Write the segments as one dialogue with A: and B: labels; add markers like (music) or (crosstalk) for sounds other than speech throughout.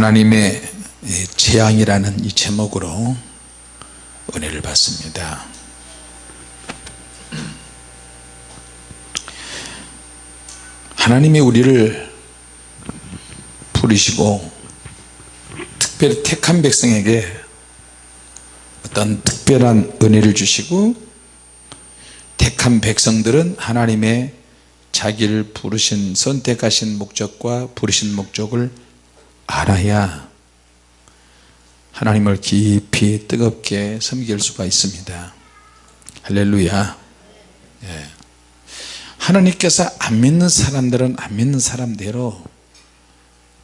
A: 하나님의 재앙이라는 이 제목으로 은혜를 받습니다. 하나님이 우리를 부르시고 특별히 택한 백성에게 어떤 특별한 은혜를 주시고 택한 백성들은 하나님의 자기를 부르신 선택하신 목적과 부르신 목적을 알아야 하나님을 깊이 뜨겁게 섬길 수가 있습니다. 할렐루야. 예. 하나님께서 안 믿는 사람들은 안 믿는 사람대로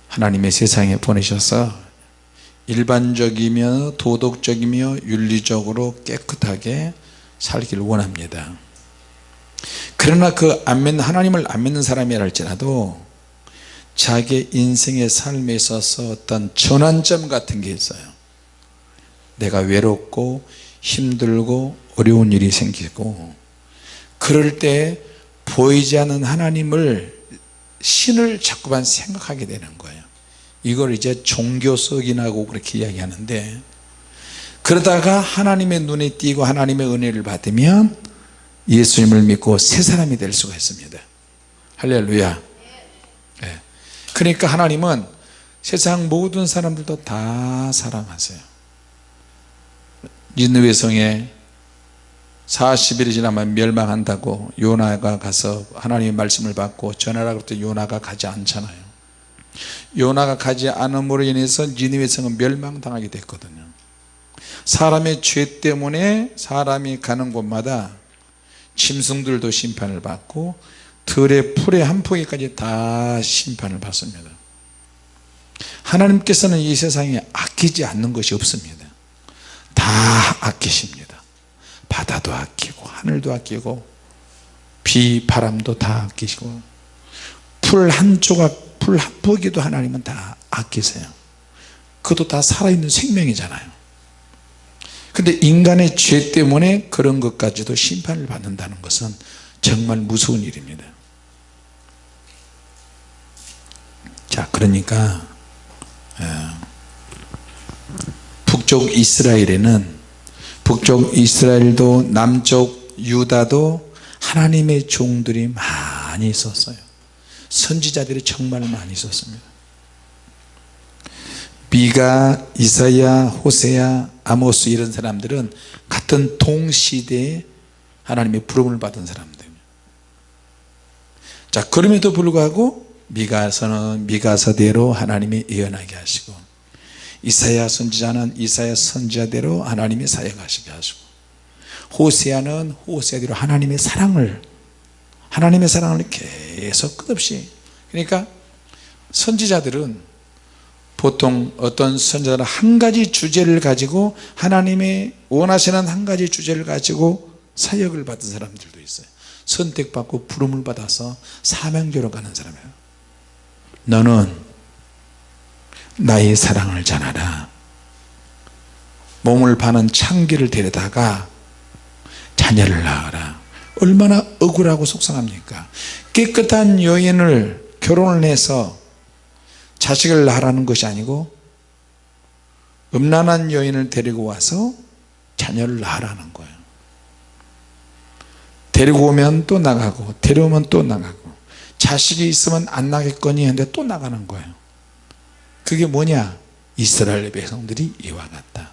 A: 하나님의 세상에 보내셔서 일반적이며 도덕적이며 윤리적으로 깨끗하게 살기를 원합니다. 그러나 그 안 믿는 하나님을 안 믿는 사람이라 할지라도 자기 인생의 삶에 있어서 어떤 전환점 같은 게 있어요. 내가 외롭고 힘들고 어려운 일이 생기고 그럴 때 보이지 않는 하나님을 신을 자꾸만 생각하게 되는 거예요. 이걸 이제 종교석이라고 그렇게 이야기하는데 그러다가 하나님의 눈에 띄고 하나님의 은혜를 받으면 예수님을 믿고 새 사람이 될 수가 있습니다. 할렐루야. 네. 그러니까 하나님은 세상 모든 사람들도 다 사랑하세요. 니느웨 성에 40일이 지나면 멸망한다고 요나가 가서 하나님의 말씀을 받고 전하라 그랬더니 요나가 가지 않잖아요. 요나가 가지 않음으로 인해서 니느웨 성은 멸망당하게 됐거든요. 사람의 죄 때문에 사람이 가는 곳마다 짐승들도 심판을 받고 들의 풀의 한 포기까지 다 심판을 받습니다. 하나님께서는 이 세상에 아끼지 않는 것이 없습니다. 다 아끼십니다. 바다도 아끼고 하늘도 아끼고 비 바람도 다 아끼시고 풀 한 조각 풀 한 포기도 하나님은 다 아끼세요. 그것도 다 살아있는 생명이잖아요. 근데 인간의 죄 때문에 그런 것까지도 심판을 받는다는 것은 정말 무서운 일입니다 자 그러니까 어, 북쪽 이스라엘에는 북쪽 이스라엘도 남쪽 유다도 하나님의 종들이 많이 있었어요. 선지자들이 정말 많이 있었습니다. 미가 이사야 호세야 아모스 이런 사람들은 같은 동시대에 하나님의 부름을 받은 사람들. 자 그럼에도 불구하고 미가서는 미가서대로 하나님이 예언하게 하시고 이사야 선지자는 이사야 선지자대로 하나님이 사역하시게 하시고 호세아는 호세아대로 하나님의 사랑을 하나님의 사랑을 계속 끝없이 그러니까 선지자들은 보통 어떤 선자는 한 가지 주제를 가지고 하나님의 원하시는 한 가지 주제를 가지고 사역을 받은 사람들도 있어요. 선택받고 부름을 받아서 사명교로 가는 사람이에요 너는 나의 사랑을 전하라. 몸을 파는 창기를 데려다가 자녀를 낳아라. 얼마나 억울하고 속상합니까? 깨끗한 여인을 결혼을 해서 자식을 낳으라는 것이 아니고 음란한 여인을 데리고 와서 자녀를 낳으라는 거예요. 데리고 오면 또 나가고 데려오면 또 나가고 자식이 있으면 안 나겠거니 했는데 또 나가는 거예요. 그게 뭐냐? 이스라엘 백성들이 이와 같다.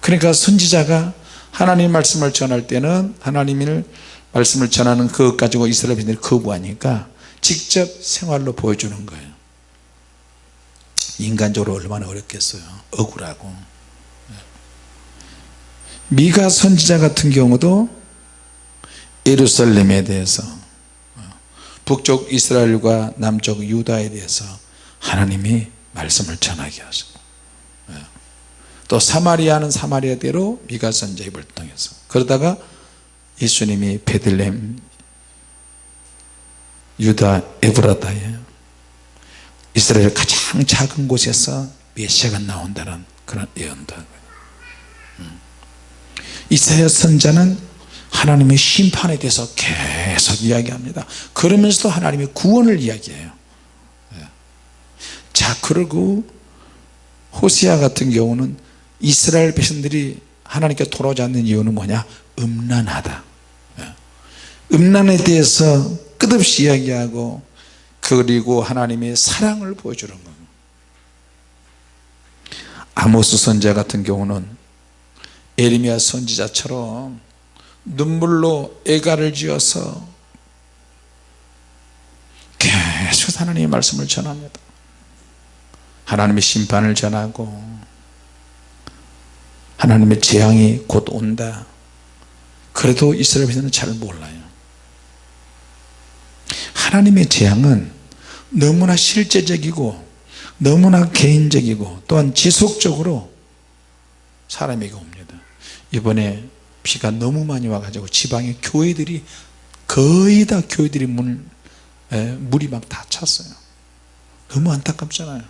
A: 그러니까 선지자가 하나님 말씀을 전할 때는 하나님의 말씀을 전하는 그것 가지고 이스라엘 백성들이 거부하니까 직접 생활로 보여주는 거예요. 인간적으로 얼마나 어렵겠어요. 억울하고. 미가 선지자 같은 경우도 예루살렘에 대해서 북쪽 이스라엘과 남쪽 유다에 대해서 하나님이 말씀을 전하게 하시고 또 사마리아는 사마리아대로 미가 선지자 입을 통해서 그러다가 예수님이 베들렘 유다 에브라다에 이스라엘 가장 작은 곳에서 메시아가 나온다는 그런 예언도 음. 이사야 선자는 하나님의 심판에 대해서 계속 이야기합니다. 그러면서도 하나님의 구원을 이야기해요. 예. 자 그리고 호세아 같은 경우는 이스라엘 백성들이 하나님께 돌아오지 않는 이유는 뭐냐? 음란하다. 예. 음란에 대해서 끝없이 이야기하고 그리고 하나님의 사랑을 보여주는 겁니다 아모스 선자 같은 경우는 에리미야 선지자처럼 눈물로 애가를 지어서 계속 하나님의 말씀을 전합니다. 하나님의 심판을 전하고 하나님의 재앙이 곧 온다. 그래도 이스라엘 백성은 잘 몰라요. 하나님의 재앙은 너무나 실제적이고 너무나 개인적이고 또한 지속적으로 사람에게 옵니다. 이번에 비가 너무 많이 와가지고 지방의 교회들이 거의 다 교회들이 물, 에, 물이 막 다 찼어요. 너무 안타깝잖아요.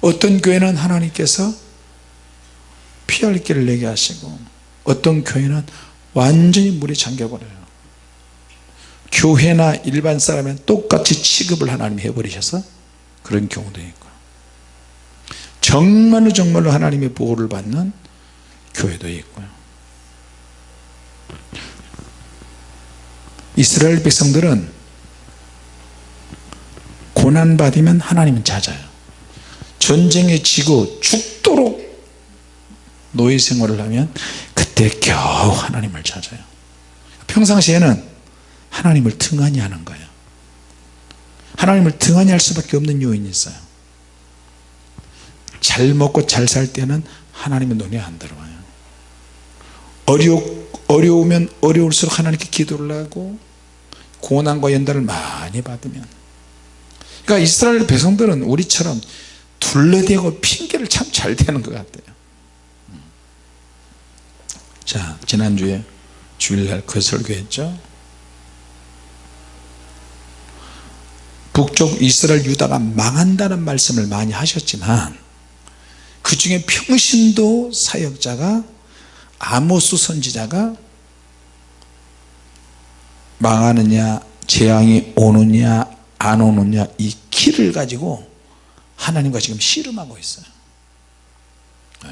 A: 어떤 교회는 하나님께서 피할 길을 내게 하시고 어떤 교회는 완전히 물에 잠겨버려요. 교회나 일반 사람은 똑같이 취급을 하나님이 해버리셔서 그런 경우도 있고. 정말로 정말로 하나님의 보호를 받는 교회도 있고요. 이스라엘 백성들은 고난받으면 하나님은 잦아요. 전쟁에 지고 죽도록 노예 생활을 하면 그때 겨우 하나님을 찾아요. 평상시에는 하나님을 등한히 하는 거예요. 하나님을 등한히 할 수밖에 없는 요인이 있어요. 잘 먹고 잘 살 때는 하나님의 눈에 안 들어와요 어려, 어려우면 어려울수록 하나님께 기도를 하고 고난과 연단을 많이 받으면. 그러니까 이스라엘 백성들은 우리처럼 둘러대고 핑계를 참 잘 대는 것 같아요. 자 지난주에 주일날 그 설교했죠? 북쪽 이스라엘 유다가 망한다는 말씀을 많이 하셨지만 그 중에 평신도 사역자가 아모스 선지자가 망하느냐 재앙이 오느냐 안 오느냐 이 키를 가지고 하나님과 지금 씨름하고 있어요 네.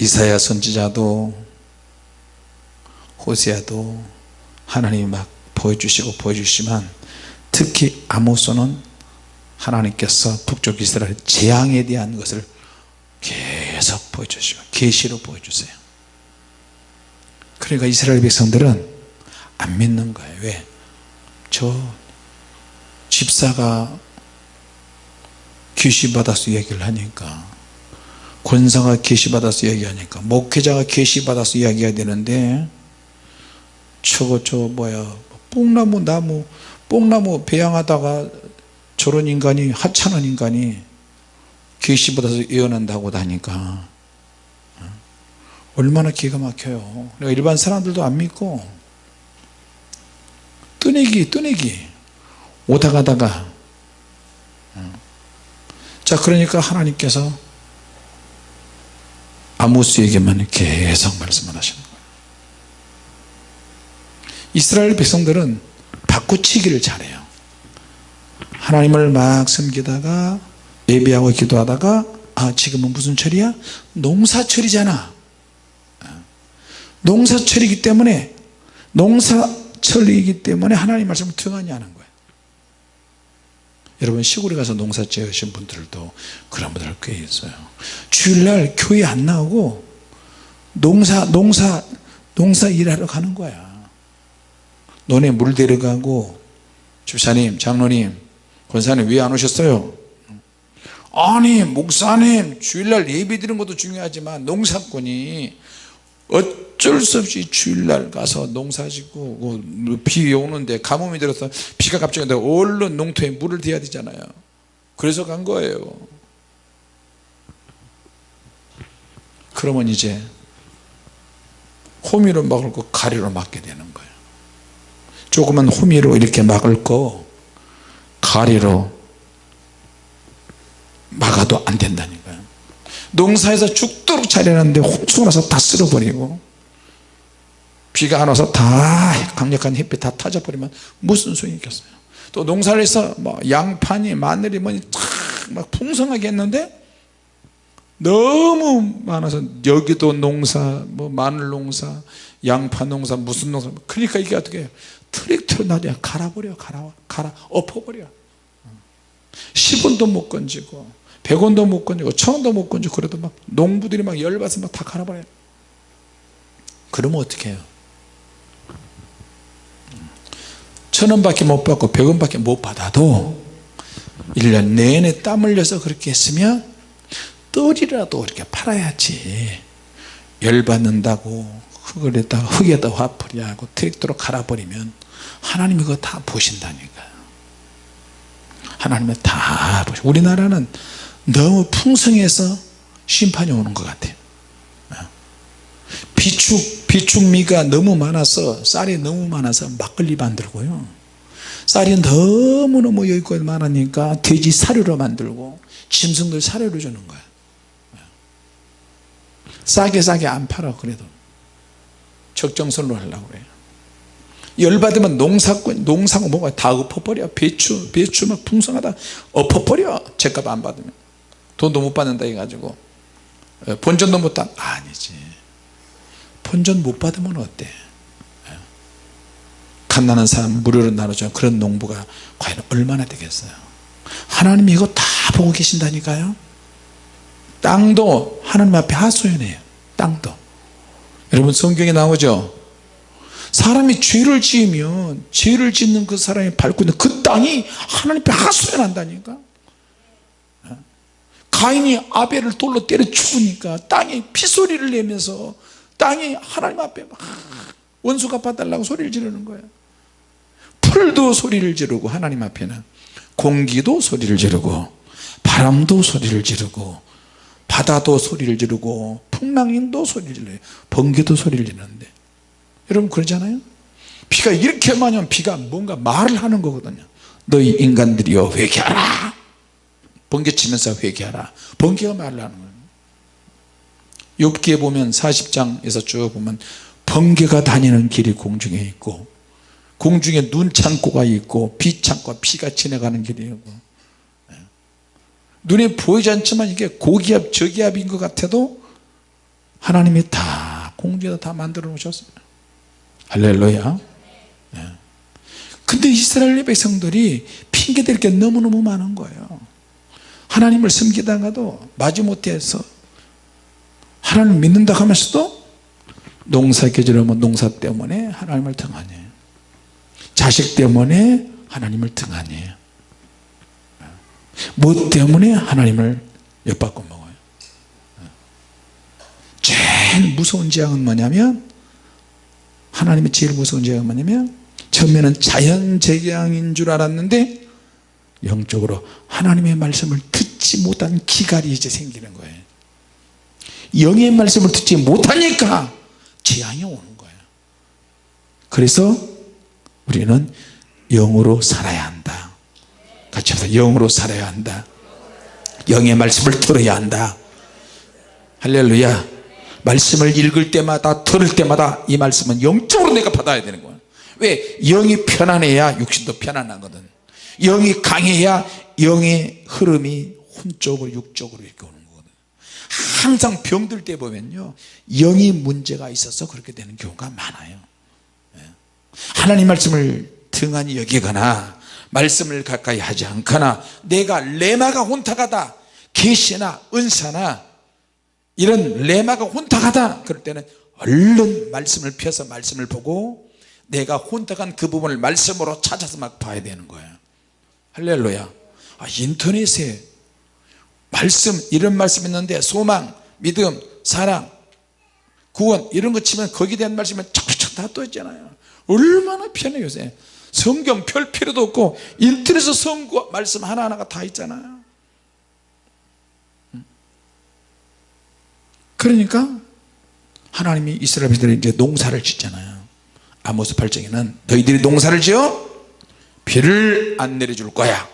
A: 이사야 선지자도 호세아도 하나님이 막 보여주시고 보여주시면 특히 아모스는 하나님께서 북쪽 이스라엘 재앙에 대한 것을 계속 보여주시고 계시로 보여주세요 그러니까 이스라엘 백성들은 안 믿는 거예요 왜? 저 집사가 계시받아서 얘기를 하니까 권사가 계시받아서 얘기하니까 목회자가 계시받아서 이야기해야 되는데 저거 저 뭐야 뽕나무 나무 뽕나무 배양하다가 저런 인간이 하찮은 인간이 계시받아서 예언한다고 하니까 얼마나 기가 막혀요. 일반 사람들도 안 믿고 뜨내기 뜨내기. 오다 가다가. 자 그러니까 하나님께서 아모스에게만 계속 말씀을 하시는 거예요. 이스라엘 백성들은 바꾸치기를 잘해요. 하나님을 막 섬기다가 예배하고 기도하다가 아 지금은 무슨 철이야? 농사철이잖아 농사철이기 때문에 농사철이기 때문에 하나님 말씀을 하는 거예요. 여러분 시골에 가서 농사 지으신 분들도 그런 분들 꽤 있어요. 주일날 교회 안 나오고 농사 농사 농사 일하러 가는 거야. 논에 물 데려가고 집사님 장로님 권사님 왜 안 오셨어요? 아니 목사님 주일날 예배 드리는 것도 중요하지만 농사꾼이 어쩔 수 없이 주일날 가서 농사 짓고 뭐비 오는데 가뭄이 들어서 비가 갑자기 온다 얼른 농토에 물을 대야 되잖아요. 그래서 간 거예요. 그러면 이제 호미로 막을 거 가리로 막게 되는 거예요. 조그만 호미로 이렇게 막을 거 가리로 막아도 안 된다니까요 농사에서 죽도록 잘해놨는데 홍수가 나서 다 쓸어버리고 비가 안 와서 다 강력한 햇빛 다 타져버리면 무슨 소용이 있겠어요? 또 농사를 해서 뭐 양파니 마늘이 뭐니 막 풍성하게 했는데 너무 많아서 여기도 농사 뭐 마늘 농사 양파 농사 무슨 농사. 그러니까 이게 어떻게 해요? 트랙터로 나중에 갈아버려 갈아 갈아 엎어버려 10원도 못 건지고 100원도 못 건지고 1000원도 못 건지고 그래도 막 농부들이 막 열받아서 막 다 갈아버려요. 그러면 어떻게 해요? 천원밖에 못 받고 백원밖에 못 받아도 1년 내내 땀 흘려서 그렇게 했으면 떨이라도 이렇게 팔아야지. 열받는다고 흙에다 흙에다 화풀이하고 트랙터로 갈아버리면 하나님이 그거 다 보신다니까요 하나님이 다 보시 우리나라는 너무 풍성해서 심판이 오는 것 같아요. 비축, 비축미가 너무 많아서 쌀이 너무 많아서 막걸리 만들고요. 쌀이 너무너무 여기까지 많으니까 돼지 사료로 만들고 짐승들 사료로 주는 거예요 싸게 싸게 안 팔아 그래도. 적정선로 하려고 그래요. 열받으면 농사꾼 농사고 뭐가 다 엎어버려. 배추 배추 막 풍성하다. 엎어버려. 제값 안 받으면 돈도 못 받는다 해가지고. 어, 본전도 못 받, 아니지. 본전 못 받으면 어때? 갓나는 사람 무료로 나눠주는 그런 농부가 과연 얼마나 되겠어요? 하나님이 이거 다 보고 계신다니까요? 땅도 하나님 앞에 하소연해요. 땅도. 여러분 성경에 나오죠? 사람이 죄를 지으면 죄를 짓는 그 사람이 밟고 있는 그 땅이 하나님 앞에 하소연한다니까 가인이 아벨을 돌로 때려 죽으니까 땅이 피소리를 내면서 땅이 하나님 앞에 막 원수가 봐달라고 소리를 지르는 거예요. 풀도 소리를 지르고 하나님 앞에는 공기도 소리를 지르고 바람도 소리를 지르고 바다도 소리를 지르고 풍랑인도 소리를 지르고 번개도 소리를 지르는데. 여러분 그러잖아요? 비가 이렇게 많이 오면 비가 뭔가 말을 하는 거거든요. 너희 인간들이여 회개하라 번개치면서 회개하라. 번개가 말을 하는 거예요. 욥기에 보면 40장에서 쭉 보면 번개가 다니는 길이 공중에 있고 공중에 눈 창고가 있고 비 창고가 피가 지나가는 길이 있고. 네. 눈에 보이지 않지만 이게 고기압 저기압인 것 같아도 하나님이 다 공중에다 다 만들어 놓으셨습니다. 할렐루야. 네. 근데 이스라엘 백성들이 핑계댈 게 너무너무 많은 거예요 하나님을 섬기다가도 마지못해서 하나님을 믿는다 하면서도 농사 계절하면 농사 때문에 하나님을 등하네 자식 때문에 하나님을 등하네 뭐 때문에 하나님을 엿받고 먹어요? 제일 무서운 재앙은 뭐냐면 하나님의 제일 무서운 재앙은 뭐냐면 처음에는 자연재앙인 줄 알았는데 영적으로 하나님의 말씀을 듣 지 못한 기갈이 이제 생기는 거예요. 영의 말씀을 듣지 못하니까 재앙이 오는 거예요. 그래서 우리는 영으로 살아야 한다. 같이 합시다. 영으로 살아야 한다. 영의 말씀을 들어야 한다. 할렐루야. 말씀을 읽을 때마다 들을 때마다 이 말씀은 영적으로 내가 받아야 되는 거야 왜? 영이 편안해야 육신도 편안하거든. 영이 강해야 영의 흐름이 혼적으로 육적으로 이렇게 오는 거거든 항상 병들 때 보면요 영이 문제가 있어서 그렇게 되는 경우가 많아요. 예. 하나님 말씀을 등한히 여기거나 말씀을 가까이 하지 않거나 내가 레마가 혼탁하다 계시나 은사나 이런 레마가 혼탁하다 그럴 때는 얼른 말씀을 펴서 말씀을 보고 내가 혼탁한 그 부분을 말씀으로 찾아서 막 봐야 되는 거예요. 할렐루야. 아, 인터넷에 말씀 이런 말씀 있는데 소망 믿음 사랑 구원 이런 거 치면 거기에 대한 말씀이 착착 다또 있잖아요. 얼마나 편해 요새. 성경 펼 필요도 없고 인터넷에 성구 말씀 하나하나가 다 있잖아요. 그러니까 하나님이 이스라엘 백성들이 이제 농사를 짓잖아요. 아모스 8장에는 너희들이 농사를 지어 비를 안 내려줄 거야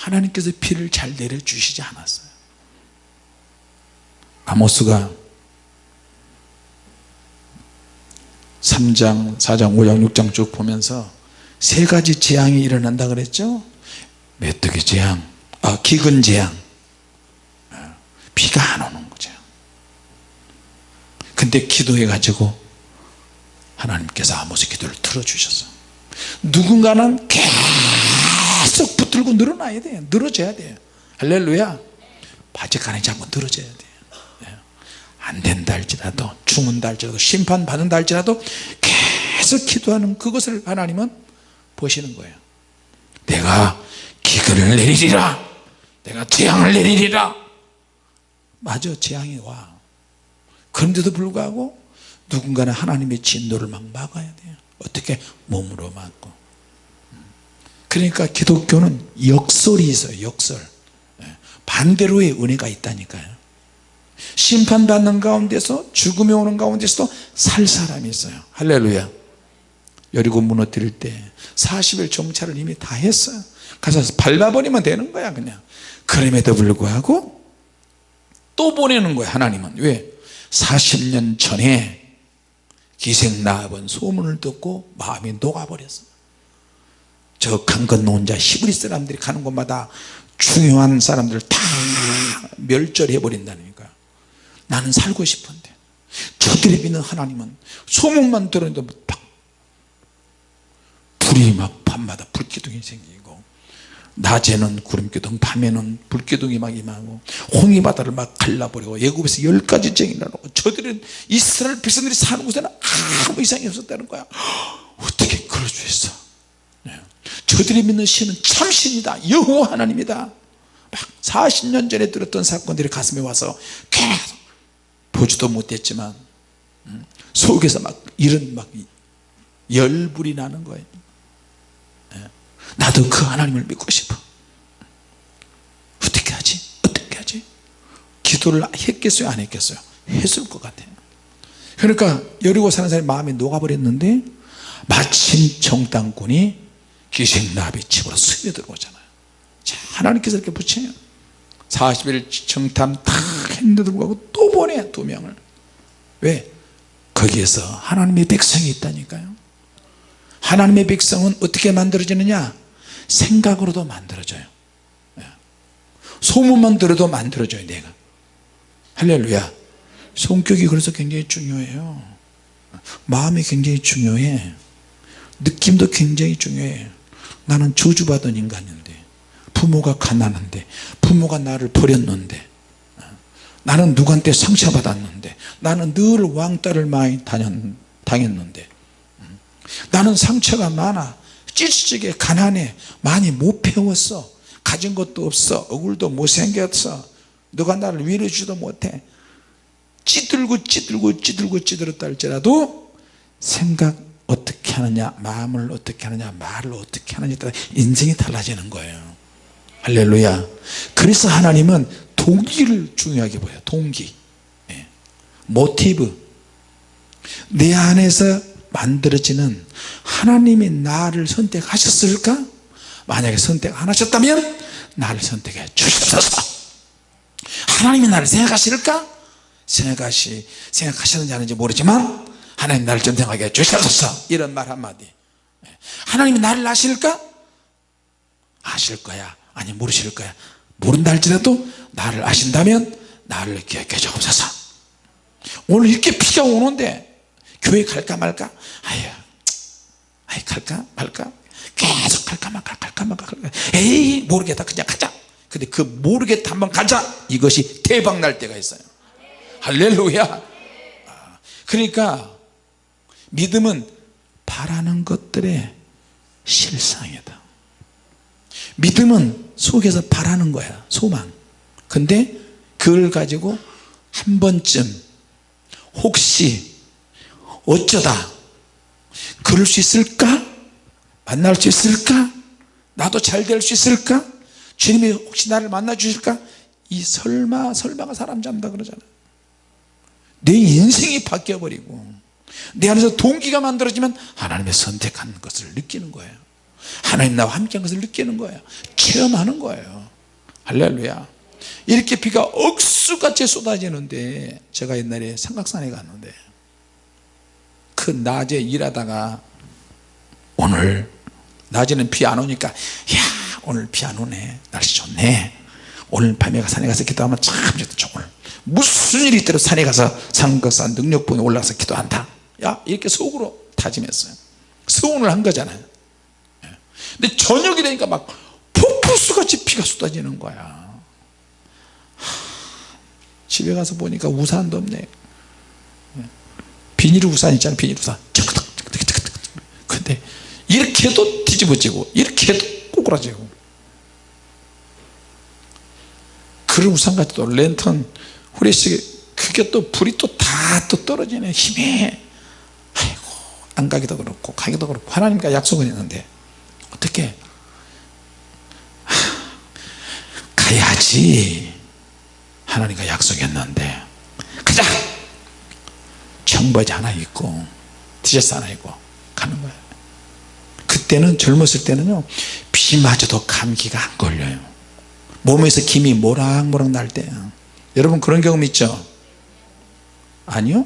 A: 하나님께서 비를 잘 내려주시지 않았어요. 아모스가 3장 4장 5장 6장 쭉 보면서 세 가지 재앙이 일어난다 그랬죠? 메뚜기 재앙 아, 기근 재앙. 아, 비가 안 오는 거죠. 근데 기도해 가지고 하나님께서 아모스 기도를 들어주셨어 누군가는 계속 붙들고 늘어나야 돼요. 늘어져야 돼요. 할렐루야. 바지가랑이 잡고 늘어져야 돼요. 예. 안 된다 할지라도 죽는다 할지라도 심판받는다 할지라도 계속 기도하는 그것을 하나님은 보시는 거예요. 내가 기근을 내리리라. 내가 재앙을 내리리라. 맞아 재앙이 와. 그런데도 불구하고 누군가는 하나님의 진노를 막 막아야 돼요. 어떻게? 몸으로 막고 그러니까 기독교는 역설이 있어요 역설. 예. 반대로의 은혜가 있다니까요. 심판받는 가운데서 죽음이 오는 가운데서도 살 사람이 있어요. 할렐루야. 여리고 무너뜨릴 때 40일 정찰을 이미 다 했어요. 가서 밟아버리면 되는 거야 그냥. 그럼에도 불구하고 또 보내는 거야 하나님은. 왜? 40년 전에 기생 나합은 소문을 듣고 마음이 녹아버렸어 저 강 건너 혼자. 히브리 사람들이 가는 곳마다 중요한 사람들을 다 멸절해 버린다니까. 나는 살고 싶은데. 저들이 믿는 하나님은 소문만 들었는데 막 불이 막 밤마다 불기둥이 생기고 낮에는 구름기둥 밤에는 불기둥이 막 임하고 홍해바다를 막 갈라버리고 예굽에서 열 가지 쟁이 나고 저들은 이스라엘 백성들이 사는 곳에는 아무 이상이 없었다는 거야. 어떻게 그럴 수 있어? 네. 저들이 믿는 신은 참신이다. 여호와 하나님이다. 막 40년 전에 들었던 사건들이 가슴에 와서 계속 보지도 못했지만 음, 속에서 막 이런 막 열불이 나는 거예요. 나도 그 하나님을 믿고 싶어. 어떻게 하지? 어떻게 하지? 기도를 했겠어요? 안 했겠어요? 했을 것 같아요. 그러니까 여리고 사는 사람이 마음이 녹아버렸는데 마침 정당군이 기생나비 집으로 스며들어오잖아요. 자, 하나님께서 이렇게 붙여요. 40일 정탐 다 했는데도 불구하고 또 보내 두 명을. 왜? 거기에서 하나님의 백성이 있다니까요. 하나님의 백성은 어떻게 만들어지느냐? 생각으로도 만들어져요. 예. 소문만 들어도 만들어져요 내가. 할렐루야. 성격이 그래서 굉장히 중요해요. 마음이 굉장히 중요해. 느낌도 굉장히 중요해 나는 저주받은 인간인데 부모가 가난한데 부모가 나를 버렸는데 어, 나는 누구한테 상처받았는데 나는 늘 왕따를 많이 당했는데 음, 나는 상처가 많아 찌릿찌게 가난해 많이 못 배웠어 가진 것도 없어 얼굴도 못생겼어 너가 나를 위로주지도 못해. 찌들고 찌들고 찌들고 찌들었다 할지라도 생각 어떻게 하느냐 마음을 어떻게 하느냐 말을 어떻게 하느냐에 따라 인생이 달라지는 거예요. 할렐루야. 그래서 하나님은 동기를 중요하게 보여요 동기. 예. 모티브. 내 안에서 만들어지는 하나님이 나를 선택하셨을까? 만약에 선택 안 하셨다면 나를 선택해 주시옵소서. 하나님이 나를 생각하실까? 생각하시 생각하셨는지 아닌지 모르지만 하나님 나를 전생하게 해 주시옵소서. 이런 말 한마디. 하나님이 나를 아실까? 아실 거야. 아니 모르실 거야. 모른다 할지라도 나를 아신다면 나를 기억해 주옵소서. 오늘 이렇게 비가 오는데 교회 갈까 말까? 아유 아이 갈까 말까? 계속 갈까 말까 갈까 말까 갈까. 에이 모르겠다. 그냥 가자. 근데 그 모르겠다. 한번 가자. 이것이 대박 날 때가 있어요. 할렐루야. 아, 그러니까 믿음은 바라는 것들의 실상이다. 믿음은 속에서 바라는 거야 소망. 근데 그걸 가지고 한 번쯤 혹시 어쩌다 그럴 수 있을까? 만날 수 있을까? 나도 잘 될 수 있을까? 주님이 혹시 나를 만나 주실까? 이 설마 설마가 사람 잡는다 그러잖아요 내 인생이 바뀌어 버리고 내 안에서 동기가 만들어지면 하나님의 선택한 것을 느끼는 거예요. 하나님 나와 함께한 것을 느끼는 거예요. 체험하는 거예요. 할렐루야. 이렇게 비가 억수같이 쏟아지는데 제가 옛날에 삼각산에 갔는데 그 낮에 일하다가 오늘 낮에는 비 안 오니까 야 오늘 비 안 오네. 날씨 좋네. 오늘 밤에 산에 가서 기도하면 참 좋을. 무슨 일이 있더라도 산에 가서 산거산 능력봉에 올라가서 기도한다 야 이렇게 속으로 다짐했어요. 서운을 한 거잖아요. 예. 근데 저녁이 되니까 막 폭포수같이 비가 쏟아지는 거야. 집에 가서 보니까 우산도 없네. 예. 비닐 우산 있잖아요 비닐 우산. 근데 이렇게 해도 뒤집어지고 이렇게 해도 꼬꾸라지고. 그런 우산같이 또 랜턴 후레쉬 그게 또 불이 또 다 또 떨어지네. 힘에 안 가기도 그렇고 가기도 그렇고 하나님과 약속은 했는데 어떻게? 가야지. 하나님과 약속했는데. 가자! 청바지 하나 입고 티셔츠 하나 입고 가는 거예요 그때는 젊었을 때는요 비 맞아도 감기가 안 걸려요. 몸에서 김이 모락모락 날 때요 여러분 그런 경험 있죠? 아니요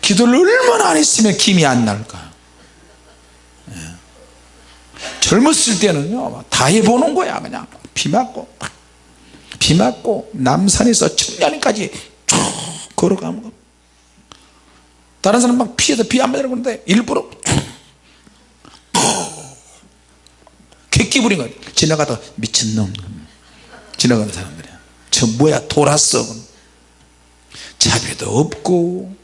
A: 기도를 얼마나 안 했으면 김이 안 날까 예. 젊었을 때는요 다 해보는 거야 그냥. 비 맞고 비 맞고 남산에서 청량리까지 쭉 걸어가는 거. 다른 사람 막 피해서 비 안 맞으려고 그러는데 일부러 객기 부린 거야. 지나가다 미친놈. 지나가는 사람들이야. 저 뭐야 돌았어. 자비도 없고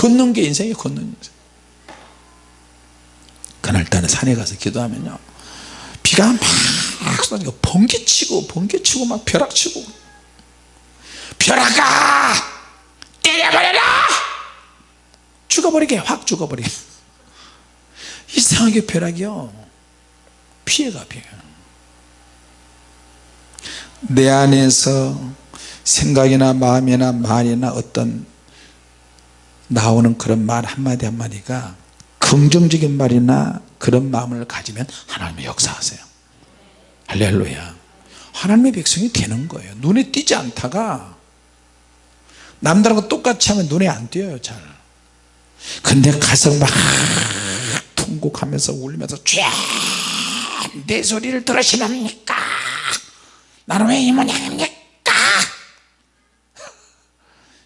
A: 걷는 게 인생이 걷는 인생. 그날따라 산에 가서 기도하면요. 비가 막 쏟아지고 번개치고 번개치고 막 벼락치고. 벼락아! 때려버려라! 죽어버리게 확 죽어버리게. (laughs) 이상하게 벼락이요. 피해가 피해 내 안에서 생각이나 마음이나 말이나 어떤 나오는 그런 말 한마디 한마디가 긍정적인 말이나 그런 마음을 가지면 하나님의 역사하세요. 할렐루야. 하나님의 백성이 되는 거예요. 눈에 띄지 않다가 남들하고 똑같이 하면 눈에 안 띄어요 잘. 근데 가서 막 통곡하면서 울면서 쫙내 소리를 들으시렵니까? 나는 왜이 모양입니까? (laughs)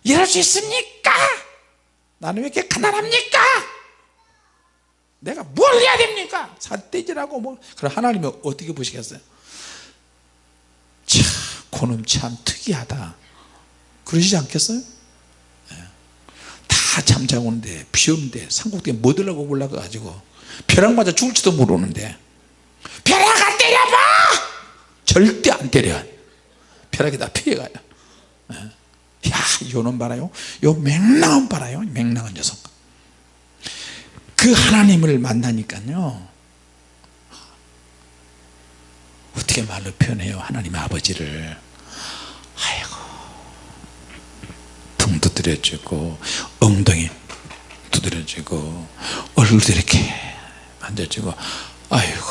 A: 이럴 수 있습니까 나는 왜 이렇게 가난합니까? 내가 뭘 해야 됩니까? 삿대질하고 뭐. 그럼 하나님이 어떻게 보시겠어요? 참 그놈 참 특이하다. 그러시지 않겠어요? 네. 다 잠자고 오는데 비 오는데 산꼭대기에 뭐 들라고 올라가 가지고 벼락 맞아 죽을지도 모르는데. 벼락아 때려봐! 절대 안 때려 벼락이 다 피해가요. 네. 야 요놈 봐라요. 요 맹랑한 봐라요. 맹랑한 녀석. 그 하나님을 만나니까요. 어떻게 말로 표현해요 하나님 아버지를. 아이고. 등 두드려주고 엉덩이 두드려주고 얼굴도 이렇게 만져주고 아이고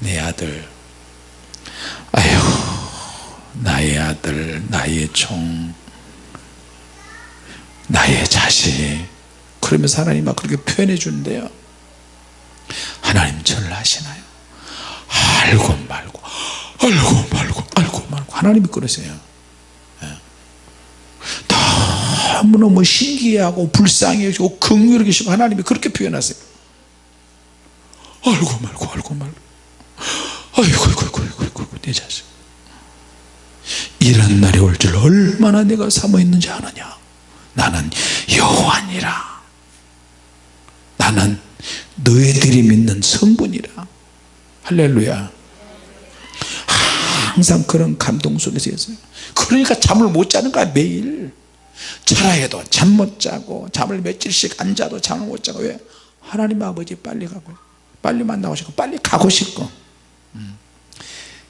A: 내 아들. 아이고 나의 아들 나의 종 나의 자식. 그러면서 하나님 막 그렇게 표현해 주는데요. 하나님 저를 아시나요? 알고 말고 알고 말고 알고 말고. 하나님이 그러세요. 예. 너무너무 신기하고 불쌍해지고 긍휼히 계시고 하나님이 그렇게 표현하세요. 알고 말고 알고 말고. 아이고 아이고 아이고 아이고 내 자식. 이런 날이 올 줄 얼마나 내가 사모 있는지 아느냐 나는 여호와니라. 나는 너희들이 믿는 성분이라. 할렐루야. 항상 그런 감동 속에서 있어요. 그러니까 잠을 못 자는 거야 매일. 자라 해도 잠 못 자고 잠을 며칠씩 안 자도 잠을 못 자고. 왜? 하나님 아버지 빨리 가고 빨리 만나고 싶고 빨리 가고 싶고. 음.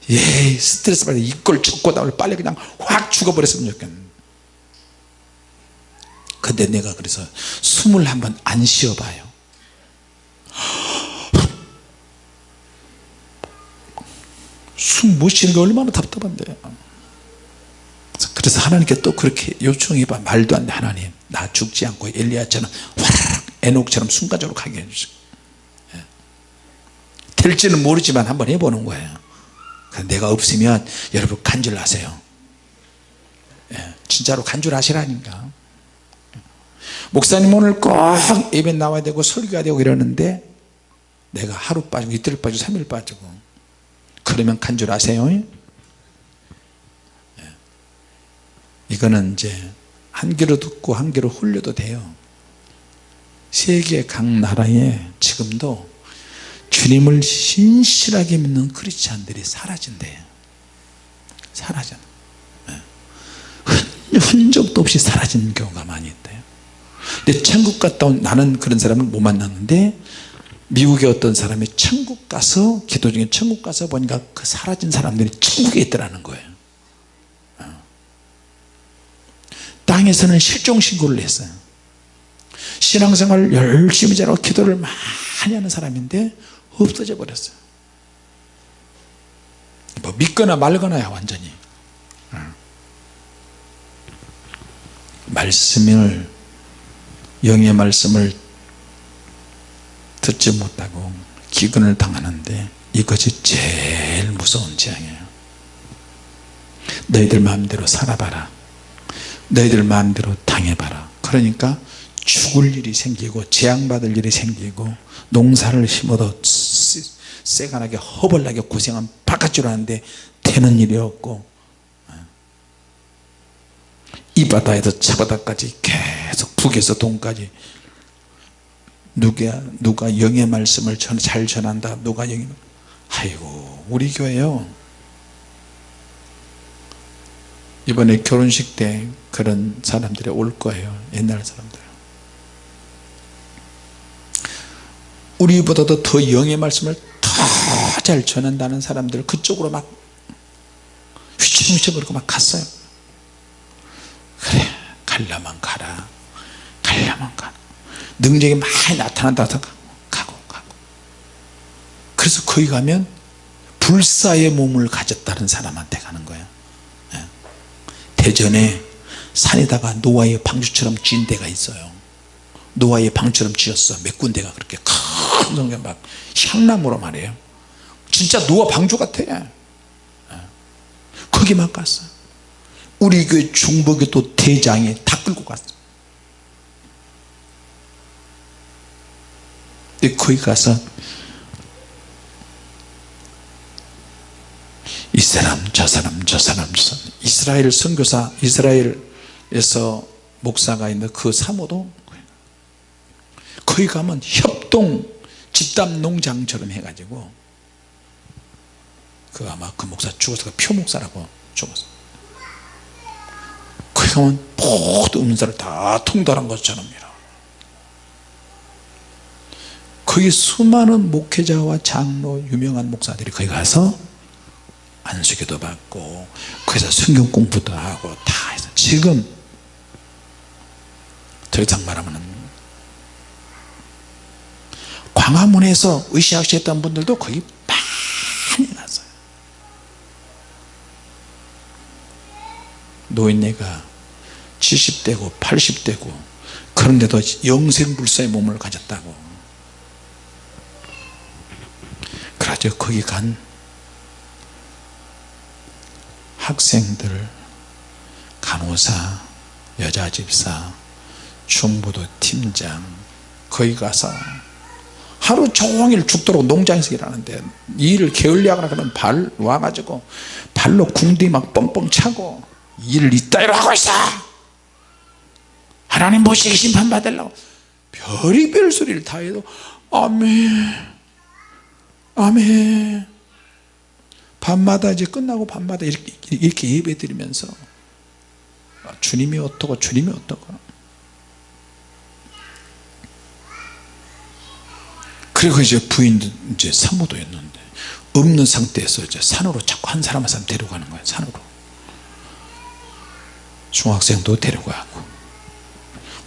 A: 예 스트레스 받아 이걸 쫓고 나올 빨리 그냥 확 죽어버렸으면 좋겠는 근데 내가 그래서 숨을 한번 안 쉬어봐요. 숨 못 쉬는 게 얼마나 답답한데. 그래서 하나님께 또 그렇게 요청해봐. 말도 안 돼. 하나님 나 죽지 않고 엘리야처럼 화라락 에녹처럼 순간적으로 가게 해주세요. 될지는 모르지만 한번 해보는 거예요. 내가 없으면 여러분 간절하세요. 예, 진짜로 간절하시라니까 목사님 오늘 꼭 예배 나와야 되고 설교가 되고 이러는데 내가 하루 빠지고 이틀 빠지고 삼일 빠지고 그러면 간절하세요? 예. 이거는 이제 한 귀로 듣고 한 귀로 흘려도 돼요. 세계 각 나라에 지금도 주님을 신실하게 믿는 크리스찬들이 사라진대요 사라져. 흔적도 없이 사라지는 경우가 많이 근데 천국 갔다 온 나는 그런 사람을 못 만났는데 미국의 어떤 사람이 천국 가서 기도 중에 천국 가서 보니까 그 사라진 사람들이 천국에 있더라는 거예요 어. 땅에서는 실종 신고를 했어요 신앙생활 열심히 잘하고 기도를 많이 하는 사람인데 없어져 버렸어요 뭐 믿거나 말거나야 완전히 어. 말씀을 영의 말씀을 듣지 못하고 기근을 당하는데 이것이 제일 무서운 재앙이에요. 너희들 마음대로 살아봐라. 너희들 마음대로 당해봐라. 그러니까 죽을 일이 생기고 재앙받을 일이 생기고 농사를 심어도 새가나게 허벌나게 고생한 바깥줄 하는데 되는 일이 없고 이 바다에서 저 바다까지 계속 북에서 동까지. 누가 누가 영의 말씀을 잘 전한다. 누가 영의 아이고 우리 교회요. 이번에 결혼식 때 그런 사람들이 올 거예요. 옛날 사람들. 우리보다도 더 영의 말씀을 더 잘 전한다는 사람들 그쪽으로 막 휘청휘청 그러고 막 갔어요. 그래 갈라만 가라 갈라만 가라 능력이 많이 나타난다 고 가고 가고. 그래서 거기 가면 불사의 몸을 가졌다는 사람한테 가는 거예요 예. 대전에 산에다가 노아의 방주처럼 지은 데가 있어요. 노아의 방처럼 지었어. 몇 군데가 그렇게 큰 성경 막 향나무로 말이에요. 진짜 노아 방주 같아. 예. 거기만 갔어. 우리 교회 중복의 또 대장이 다 끌고 갔어 거기 가서 이 사람 저 사람 저 사람 저 사람 이스라엘 선교사 이스라엘에서 목사가 있는 그 사모도 거기 가면 협동 집단 농장처럼 해가지고 그 아마 그 목사 죽어서 그 표목사라고 죽었어. 거기 가면 모든 은사를 다 통달한 것처럼 이라 거기 수많은 목회자와 장로 유명한 목사들이 거기 가서 안수기도 받고 거기서 성경 공부도 하고 다 해서 지금 더 이상 말하면 광화문에서 의시학시 했던 분들도 거기 많이 났어요. 노인네가 70대고 80대고 그런데도 영생불사의 몸을 가졌다고 그래서 거기 간 학생들 간호사 여자집사 중부도 팀장 거기 가서 하루 종일 죽도록 농장에서 일하는데 일을 게을리하거나 그러면 발 와가지고 발로 궁디 막 뻥뻥 차고 일을 이따위로 하고 있어. 하나님 보시기 심판받으려고 별의별 소리를 다 해도 아멘 아멘. 밤마다 이제 끝나고 밤마다 이렇게, 이렇게 예배 드리면서 주님이 어떻고 주님이 어떻고. 그리고 이제 부인도 이제 사모도였는데 없는 상태에서 이제 산으로 자꾸 한 사람 한 사람 데려가는 거예요 산으로. 중학생도 데려가고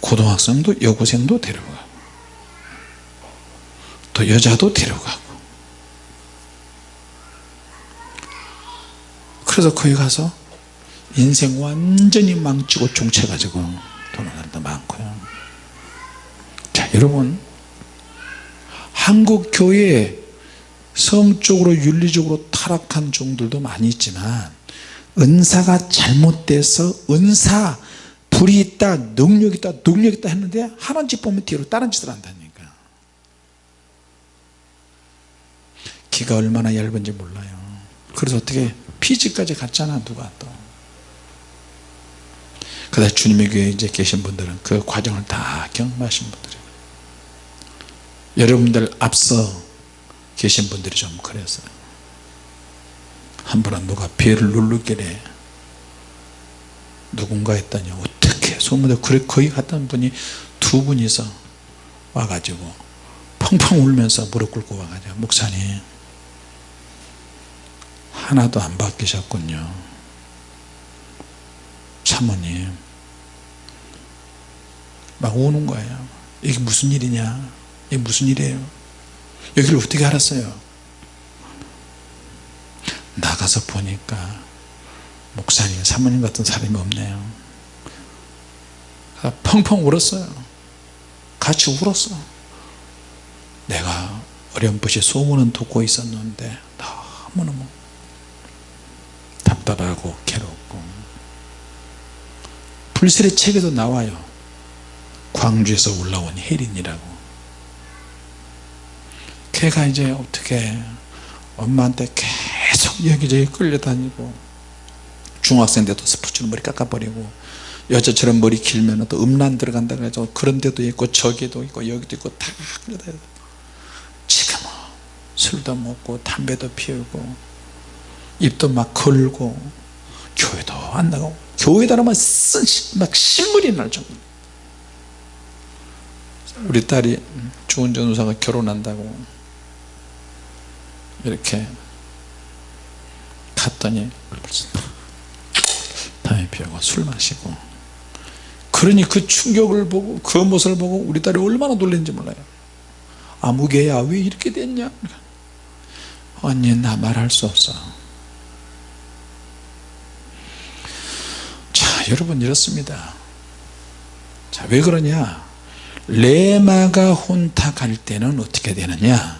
A: 고등학생도 여고생도 데려가고 또 여자도 데려가고 그래서 거기 가서 인생 완전히 망치고 종쳐가지고 돈을 사람도 많고요. 자 여러분. 한국 교회에 성적으로 윤리적으로 타락한 종들도 많이 있지만 은사가 잘못돼서 은사 불이 있다 능력 있다 능력 있다 했는데 하는 짓 보면 뒤로 다른 짓을 한다니까. 기가 얼마나 얇은지 몰라요. 그래서 어떻게 피지까지 갔잖아 누가 또. 그다 주님의 교회에 이제 계신 분들은 그 과정을 다 경험하신 분들이에요. 여러분들 앞서 계신 분들이 좀 그랬어요. 한 번은 누가 배를 누르길래 누군가 했더니 어떻게 소문에 그래 거기 갔던 분이 두 분이서 와가지고 펑펑 울면서 무릎 꿇고 와가지고 목사님 하나도 안 바뀌셨군요. 사모님 막 우는 거예요. 이게 무슨 일이냐? 이게 무슨 일이에요? 여기를 어떻게 알았어요? 나가서 보니까 목사님 사모님 같은 사람이 없네요. 펑펑 울었어요. 같이 울었어. 내가 어렴풋이 소문은 듣고 있었는데 너무너무 답답하고 괴롭고. 불셀의 책에도 나와요. 광주에서 올라온 혜린이라고. 걔가 이제 어떻게 엄마한테 계속 여기저기 끌려다니고 중학생 때도 스포츠로 머리 깎아버리고 여자처럼 머리 길면 또 음란 들어간다 그래서 그런 데도 있고 저기도 있고 여기도 있고 다 끌려다니고 지금은 술도 먹고 담배도 피우고 입도 막 걸고 교회도 안 나가고 교회다 라면 막 실물이 날 정도 우리 딸이 좋은 전우사가 결혼한다고 이렇게 갔더니 담배 피우고 술 마시고 그러니 그 충격을 보고 그 모습을 보고 우리 딸이 얼마나 놀랐는지 몰라요. 아무개야 왜 이렇게 됐냐? 언니 나 말할 수 없어 자 여러분 이렇습니다. 자 왜 그러냐? 레마가 혼탁할 때는 어떻게 되느냐?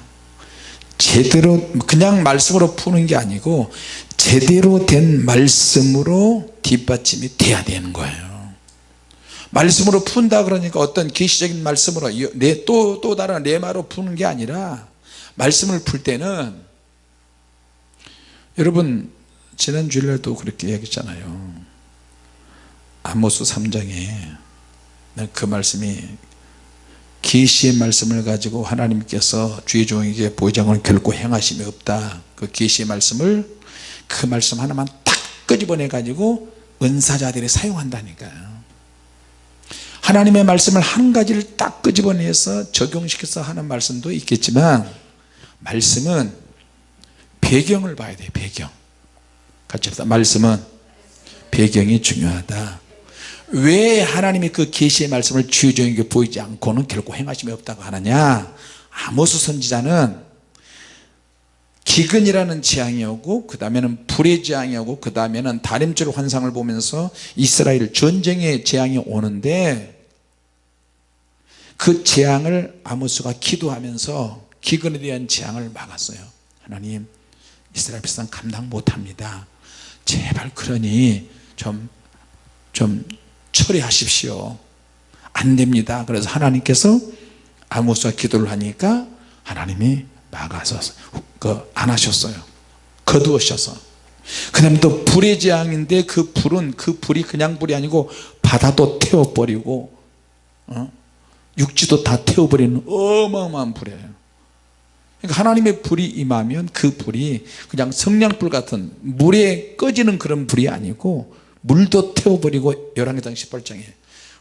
A: 제대로 그냥 말씀으로 푸는 게 아니고 제대로 된 말씀으로 뒷받침이 돼야 되는 거예요. 말씀으로 푼다 그러니까 어떤 계시적인 말씀으로 또, 또 다른 레마로 푸는 게 아니라 말씀을 풀 때는 여러분 지난 주일날도 그렇게 얘기했잖아요 아모스 3장에 그 말씀이 계시의 말씀을 가지고 하나님께서 주의 종에게 보장을 결코 행하심이 없다. 그 계시의 말씀을 그 말씀 하나만 딱 끄집어내 가지고 은사자들이 사용한다니까요. 하나님의 말씀을 한 가지를 딱 끄집어내서 적용시켜서 하는 말씀도 있겠지만 말씀은 배경을 봐야 돼요 배경. 같이 합시다. 말씀은 배경이 중요하다 왜 하나님이 그 계시의 말씀을 주의종에게 보이지 않고는 결코 행하심이 없다고 하느냐? 아모스 선지자는 기근이라는 재앙이 오고 그 다음에는 불의 재앙이 오고 그 다음에는 다림줄 환상을 보면서 이스라엘 전쟁의 재앙이 오는데 그 재앙을 아모스가 기도하면서 기근에 대한 재앙을 막았어요. 하나님 이스라엘 백성 감당 못합니다. 제발 그러니 좀 좀 처리하십시오. 안 됩니다. 그래서 하나님께서 아모스가 기도를 하니까 하나님이 막아서 그안 하셨어요. 거두으셔서. 그 다음에 또 불의 재앙인데 그 불은 그 불이 그냥 불이 아니고 바다도 태워버리고 어? 육지도 다 태워버리는 어마어마한 불이에요. 그러니까 하나님의 불이 임하면 그 불이 그냥 성냥불 같은 물에 꺼지는 그런 불이 아니고 물도 태워버리고 열왕기장 18장에.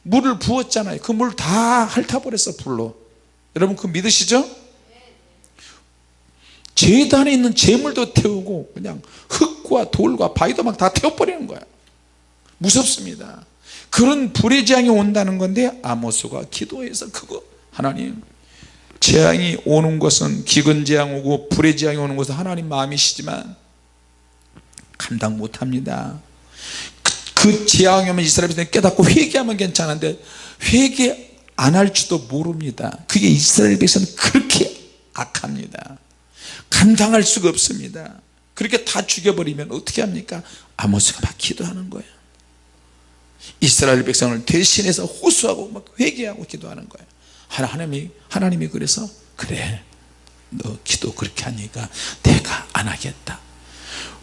A: 물을 부었잖아요. 그 물 다 핥아버렸어 불로. 여러분 그 믿으시죠? 재단에 있는 재물도 태우고 그냥 흙과 돌과 바위도 막 다 태워버리는 거야. 무섭습니다. 그런 불의 재앙이 온다는 건데 아모스가 기도해서 그거. 하나님 재앙이 오는 것은 기근 재앙 오고 불의 재앙이 오는 것은 하나님 마음이시지만 감당 못합니다 그 재앙이 오면 이스라엘 백성이 깨닫고 회개하면 괜찮은데 회개 안 할지도 모릅니다. 그게 이스라엘 백성은 그렇게 악합니다. 감당할 수가 없습니다. 그렇게 다 죽여버리면 어떻게 합니까? 아모스가 막 기도하는 거예요. 이스라엘 백성을 대신해서 호소하고 막 회개하고 기도하는 거예요. 하나님이 하나님이 그래서 그래 너 기도 그렇게 하니까 내가 안 하겠다.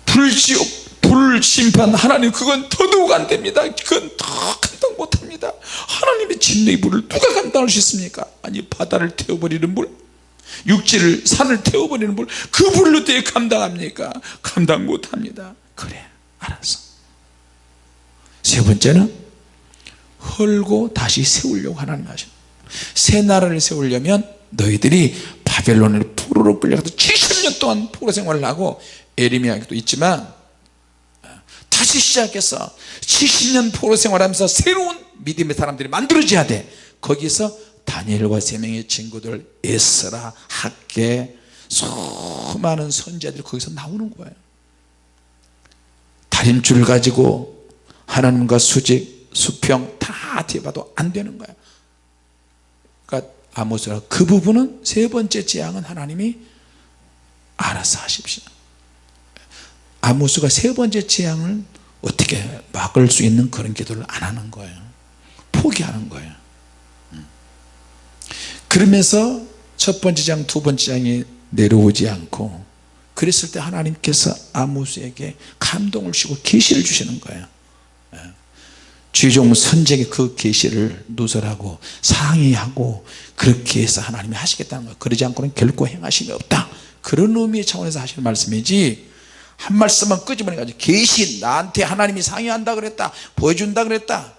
A: 불지옥 불심판 하나님 그건 더더욱 안 됩니다. 그건 더 감당 못합니다. 하나님의 진노의 불을 누가 감당할 수 있습니까? 아니 바다를 태워버리는 불? 육지를 산을 태워버리는 불? 그 불로 어떻게 감당합니까? 감당 못합니다. 그래 알았어. 세 번째는 헐고 다시 세우려고 하나님 하신 새 나라를 세우려면 너희들이 바벨론을 포로로 끌려가서 70년 동안 포로 생활을 하고 에리미야도 있지만 다시 시작해서 70년 포로 생활하면서 새로운 믿음의 사람들이 만들어져야 돼. 거기서 다니엘과 세 명의 친구들 에스라 학계 수많은 선지자들이 거기서 나오는 거예요. 다림줄 가지고 하나님과 수직 수평 다 뒤봐도 안 되는 거야. 그러니까 아모스라 그 부분은 세 번째 재앙은 하나님이 알아서 하십시오. 아모스가 세 번째 재앙을 어떻게 막을 수 있는 그런 기도를 안 하는 거예요. 포기하는 거예요. 음. 그러면서 첫 번째 장 두 번째 장이 내려오지 않고 그랬을 때 하나님께서 아모스에게 감동을 주시고 계시를 주시는 거예요. 주종 선제에게 그 계시를 누설하고 상의하고 그렇게 해서 하나님이 하시겠다는 거예요. 그러지 않고는 결코 행하심이 없다. 그런 의미의 차원에서 하시는 말씀이지 한 말씀만 끄집어내 가지고 계시 나한테 하나님이 상의한다 그랬다 보여준다 그랬다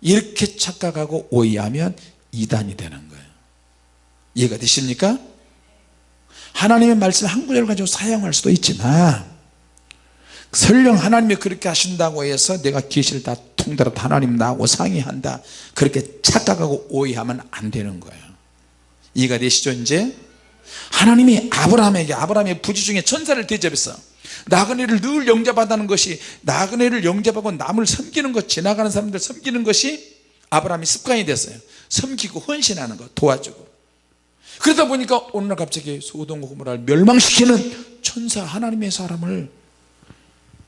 A: 이렇게 착각하고 오해하면 이단이 되는 거예요. 이해가 되십니까? 하나님의 말씀 한 구절을 가지고 사용할 수도 있지만 설령 하나님이 그렇게 하신다고 해서 내가 계시를 다 통달아 하나님 나하고 상의한다 그렇게 착각하고 오해하면 안 되는 거예요. 이해가 되시죠 이제? 하나님이 아브라함에게 아브라함의 부지 중에 천사를 대접해서 나그네를 늘 영접한다는 것이 나그네를 영접하고 남을 섬기는 것 지나가는 사람들 섬기는 것이 아브라함이 습관이 됐어요. 섬기고 헌신하는 것 도와주고. 그러다 보니까 오늘날 갑자기 소돔과 고모라를 멸망시키는 천사 하나님의 사람을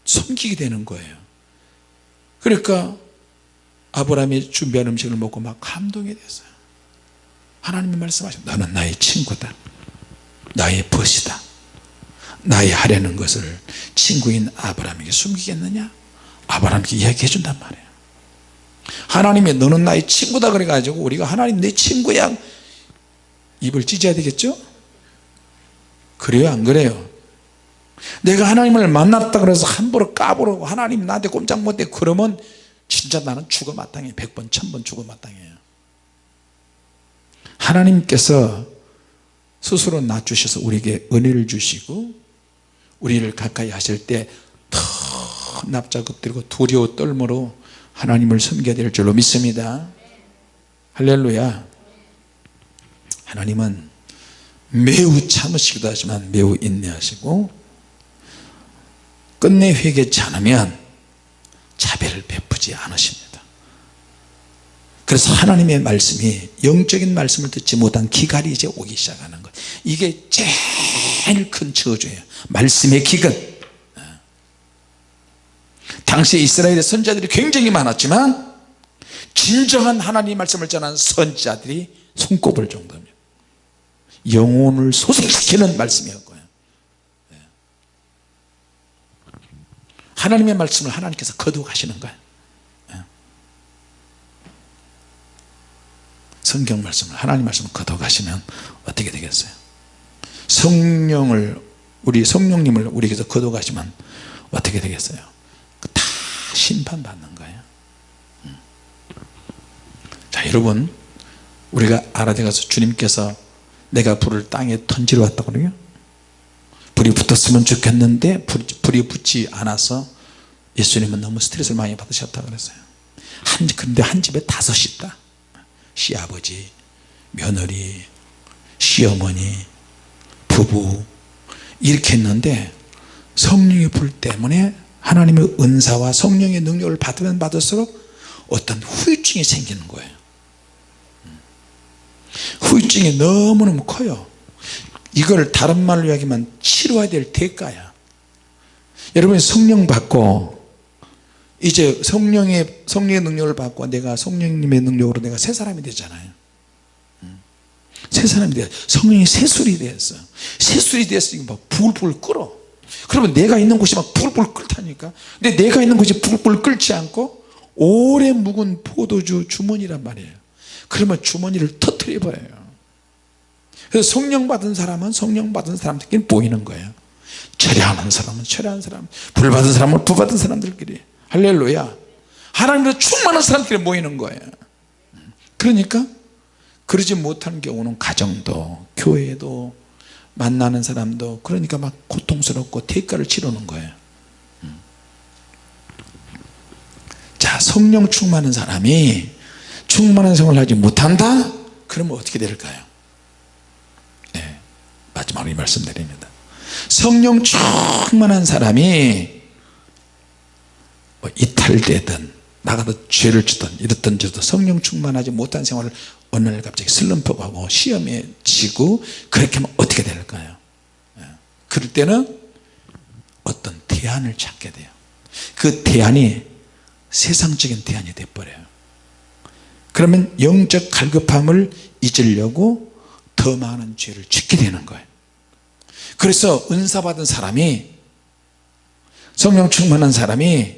A: 섬기게 되는 거예요. 그러니까 아브라함이 준비한 음식을 먹고 막 감동이 됐어요. 하나님이 말씀하신 너는 나의 친구다. 나의 벗이다 나의 하려는 것을 친구인 아브라함에게 숨기겠느냐? 아브라함에게 이야기해 준단 말이에요. 하나님이 너는 나의 친구다 그래 가지고 우리가 하나님 내 친구야. 입을 찢어야 되겠죠? 그래요 안 그래요? 내가 하나님을 만났다 그래서 함부로 까부르고 하나님 나한테 꼼짝 못해. 그러면 진짜 나는 죽어 마땅해. 백번 천번 죽어 마땅해요. 하나님께서 스스로 낮추셔서 우리에게 은혜를 주시고 우리를 가까이 하실 때더 납작 엎드리고 두려워 떨므로 하나님을 섬겨야 될 줄로 믿습니다. 할렐루야. 하나님은 매우 참으시기도 하지만 매우 인내하시고 끝내 회개치 않으면 자비를 베푸지 않으십니다. 그래서 하나님의 말씀이 영적인 말씀을 듣지 못한 기갈이 이제 오기 시작하는 것 이게 제일 큰 저주예요. 말씀의 기근. 당시 이스라엘의 선자들이 굉장히 많았지만 진정한 하나님의 말씀을 전하는 선자들이 손꼽을 정도입니다. 영혼을 소생시키는 말씀이었고요. 하나님의 말씀을 하나님께서 거두어 가시는 거예요. 성경 말씀을 하나님 말씀을 거두어 가시면 어떻게 되겠어요 성령을 우리 성령님을 우리에게서 거두어 가시면 어떻게 되겠어요? 다 심판받는 거예요. 음. 자 여러분 우리가 가서 주님께서 내가 불을 땅에 던지러 왔다고 그래요? 불이 붙었으면 좋겠는데 불이 붙지 않아서 예수님은 너무 스트레스를 많이 받으셨다 그랬어요. 한, 근데 한 집에 다섯이 있다. 시아버지 며느리 시어머니 부부. 이렇게 했는데 성령의 불 때문에 하나님의 은사와 성령의 능력을 받으면 받을수록 어떤 후유증이 생기는 거예요. 후유증이 너무너무 커요. 이걸 다른 말로 이야기하면 치러야 될 대가야. 여러분이 성령 받고 이제 성령의 성령의 능력을 받고 내가 성령님의 능력으로 내가 새 사람이 되잖아요. 음. 새 사람이 돼 성령이 새술이 됐어 새술이 됐으니까 막 불불 끓어. 그러면 내가 있는 곳이 막 불불 끓다니까. 근데 내가 있는 곳이 불불 끓지 않고 오래 묵은 포도주 주머니란 말이에요. 그러면 주머니를 터트려 버려요. 그래서 성령 받은 사람은 성령 받은 사람들끼리 보이는 거예요. 철회하는 사람은 철회하는 사람 불 받은 사람은 불 받은 사람들끼리. 할렐루야. 하나님으로 충만한 사람들끼리 모이는 거예요. 그러니까 그러지 못하는 경우는 가정도 교회도 만나는 사람도 그러니까 막 고통스럽고 대가를 치르는 거예요. 자 성령 충만한 사람이 충만한 생활을 하지 못한다? 그러면 어떻게 될까요? 네, 마지막으로 이 말씀 드립니다. 성령 충만한 사람이 뭐 이탈되든 나가도 죄를 짓든 이랬든 저도 성령 충만하지 못한 생활을 어느 날 갑자기 슬럼프가 오고 시험에 지고 그렇게 하면 어떻게 될까요? 예. 그럴 때는 어떤 대안을 찾게 돼요. 그 대안이 세상적인 대안이 돼버려요. 그러면 영적 갈급함을 잊으려고 더 많은 죄를 짓게 되는 거예요. 그래서 은사 받은 사람이 성령 충만한 사람이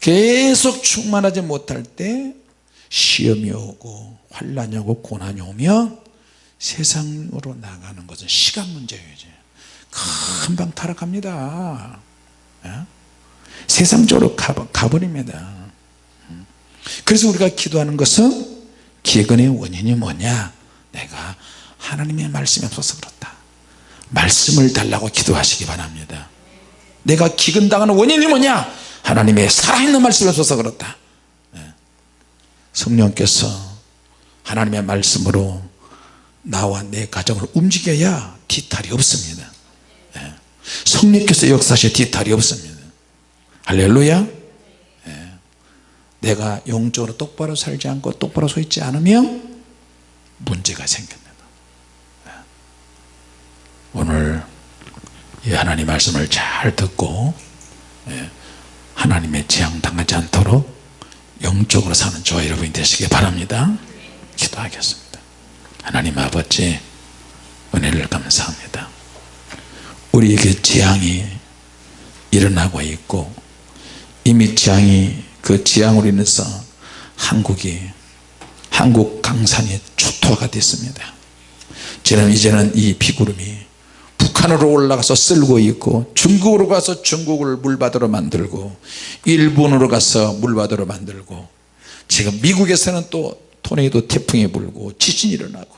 A: 계속 충만하지 못할 때 시험이 오고 환란이 오고 고난이 오면 세상으로 나가는 것은 시간 문제예요 이제. 금방 타락합니다. 예? 세상적으로 가버립니다. 음. 그래서 우리가 기도하는 것은 기근의 원인이 뭐냐? 내가 하나님의 말씀이 없어서 그렇다. 말씀을 달라고 기도하시기 바랍니다. 내가 기근당하는 원인이 뭐냐 하나님의 살아있는 말씀이 없어서 그렇다. 예. 성령께서 하나님의 말씀으로 나와 내 가정을 움직여야 뒤탈이 없습니다. 예. 성령께서 역사하셔 뒤탈이 없습니다. 할렐루야. 예. 내가 영적으로 똑바로 살지 않고 똑바로 서 있지 않으면 문제가 생깁니다. 오늘 이 하나님 말씀을 잘 듣고 하나님의 재앙 당하지 않도록 영적으로 사는 저와 여러분이 되시기 바랍니다. 기도하겠습니다. 하나님 아버지 은혜를 감사합니다. 우리에게 재앙이 일어나고 있고 이미 재앙이 그 재앙으로 인해서 한국이 한국 강산이 초토화가 됐습니다. 저는 이제는 이 비구름이 북한으로 올라가서 쓸고 있고 중국으로 가서 중국을 물바다로 만들고 일본으로 가서 물바다로 만들고 지금 미국에서는 또 토네이도 태풍이 불고 지진이 일어나고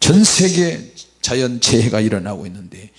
A: 전 세계 자연재해가 일어나고 있는데